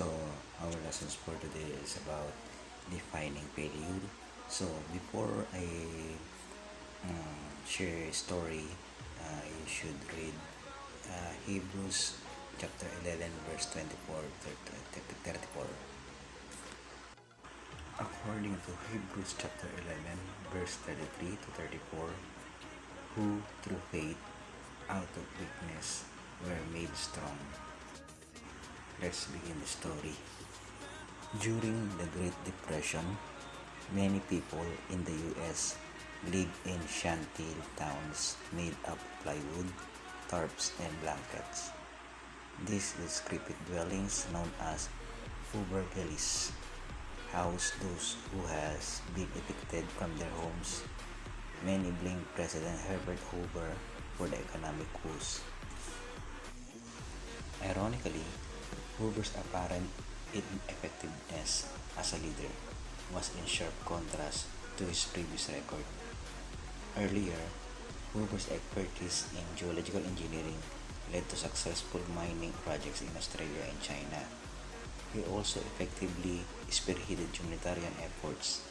lessons for today is about defining period So before I um, share a story, uh, you should read uh, Hebrews chapter 11 verse 24 to 34. According to Hebrews chapter 11 verse 33 to 34, who through faith out of weakness were made strong. Let's begin the story. During the Great Depression, many people in the US lived in shanty towns made of plywood, tarps, and blankets. These descriptive dwellings known as Villas house those who has been evicted from their homes. Many blame President Herbert Hoover for the economic woes. Ironically, Hoover's apparent ineffectiveness as a leader was in sharp contrast to his previous record. Earlier, Hoover's expertise in geological engineering led to successful mining projects in Australia and China. He also effectively spearheaded humanitarian efforts.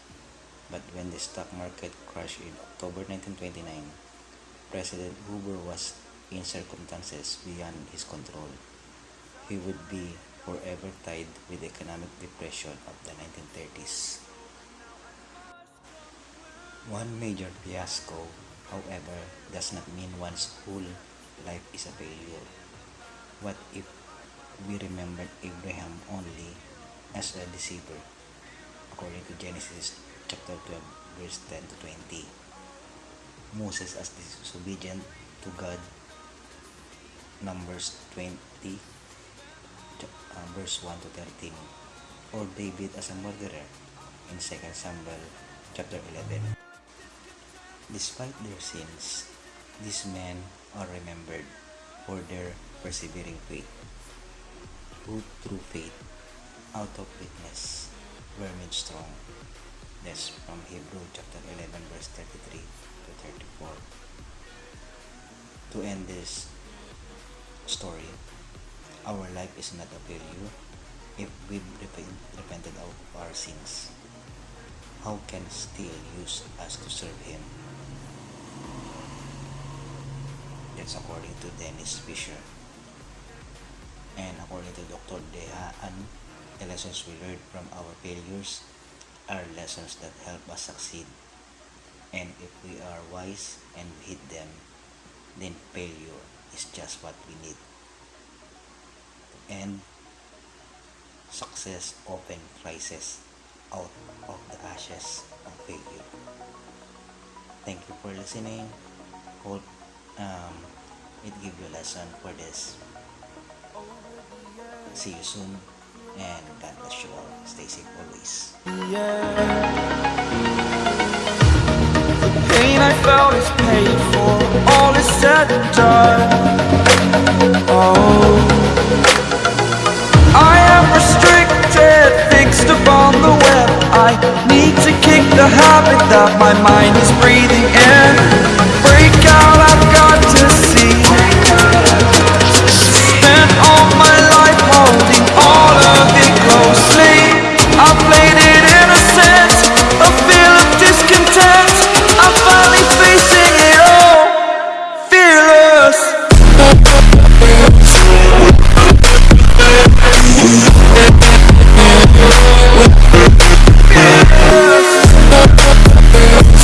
But when the stock market crashed in October 1929, President Hoover was in circumstances beyond his control. He would be forever tied with the economic depression of the 1930s. One major fiasco, however, does not mean one's whole life is a failure. What if we remembered Abraham only as a deceiver, according to Genesis chapter 12, verse 10 to 20? Moses as disobedient to God, Numbers 20, uh, verse 1 to 13, or David as a murderer in 2 Samuel chapter 11. Despite their sins, these men are remembered for their persevering faith, who through faith, out of weakness, were made strong. That's from Hebrew chapter 11 verse 33 to 34. To end this story, our life is not a failure if we've repented of our sins. How can still use us to serve Him? That's according to Dennis Fisher. And according to Dr. De Haan, the lessons we learned from our failures are lessons that help us succeed. And if we are wise and hit them, then failure is just what we need. And success often rises out of the ashes of failure. Thank you for listening. Hope um, it give you a lesson for this. See you soon and God bless you all. Stay safe always. pain I felt is paid for All is said and done to kick the habit that my mind is breathing in. Break out, I've got